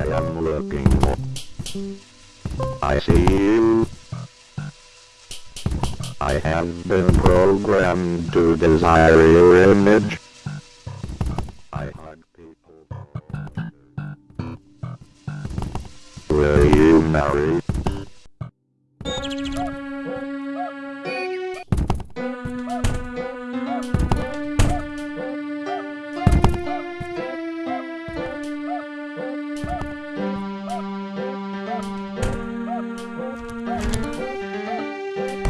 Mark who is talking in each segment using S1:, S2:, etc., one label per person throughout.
S1: I am looking for. I see you. I have been programmed to desire your image. I hug people. Will you marry?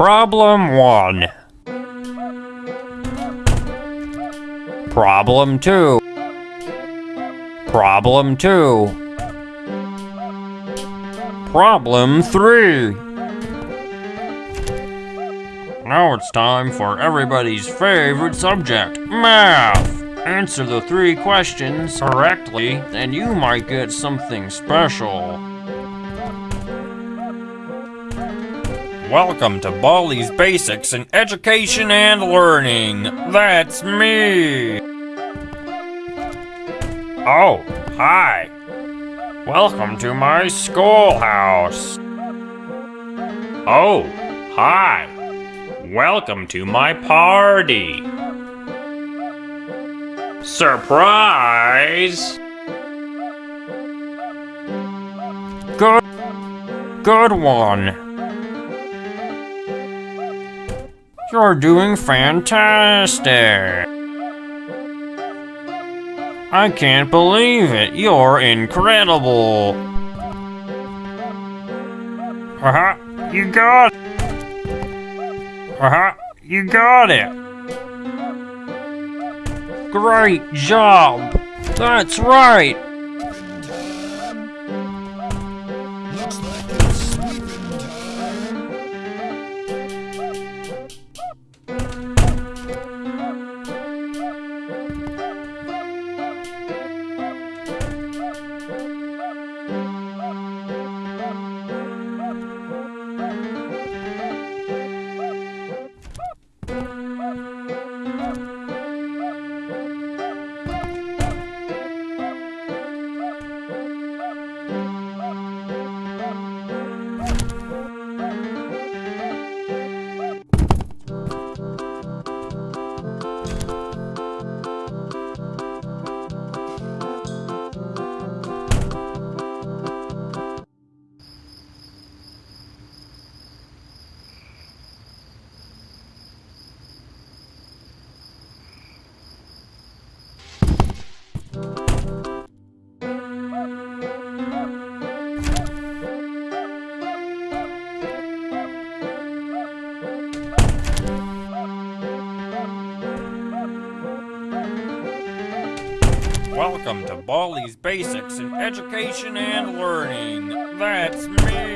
S2: Problem 1. Problem 2. Problem 2. Problem 3. Now it's time for everybody's favorite subject, math. Answer the three questions correctly, and you might get something special. Welcome to Baldi's Basics in Education and Learning. That's me. Oh, hi. Welcome to my schoolhouse. Oh, hi. Welcome to my party. Surprise! Good, good one. You're doing fantastic. I can't believe it. You're incredible. Uh-huh, you got it! Uh-huh, you got it. Great job. That's right. Welcome to Baldi's Basics in Education and Learning. That's me.